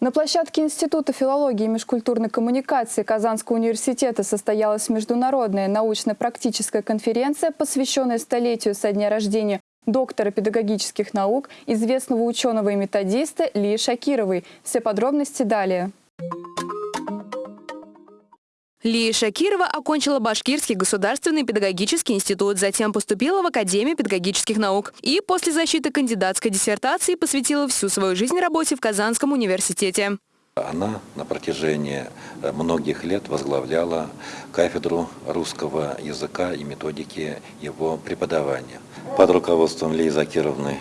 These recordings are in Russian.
На площадке Института филологии и межкультурной коммуникации Казанского университета состоялась международная научно-практическая конференция, посвященная столетию со дня рождения доктора педагогических наук, известного ученого и методиста Лии Шакировой. Все подробности далее. Лия Шакирова окончила Башкирский государственный педагогический институт, затем поступила в Академию педагогических наук и после защиты кандидатской диссертации посвятила всю свою жизнь работе в Казанском университете. Она на протяжении э, многих лет возглавляла кафедру русского языка и методики его преподавания. Под руководством Лии Закировны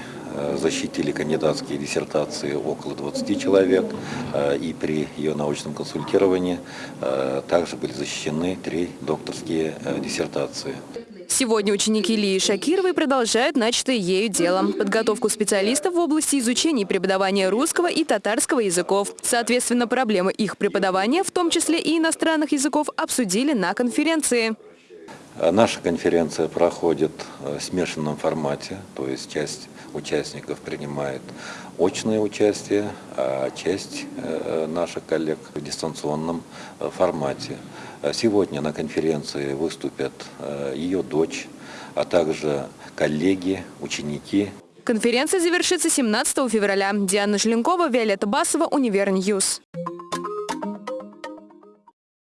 защитили кандидатские диссертации около 20 человек, э, и при ее научном консультировании э, также были защищены три докторские диссертации. Сегодня ученики Лии Шакировой продолжают начатое ею дело – подготовку специалистов в области изучения и преподавания русского и татарского языков. Соответственно, проблемы их преподавания, в том числе и иностранных языков, обсудили на конференции. Наша конференция проходит в смешанном формате, то есть часть участников принимает очное участие, а часть э, наших коллег в дистанционном э, формате. Сегодня на конференции выступят э, ее дочь, а также коллеги, ученики. Конференция завершится 17 февраля. Диана Желенкова, Виолетта Басова, Univer News.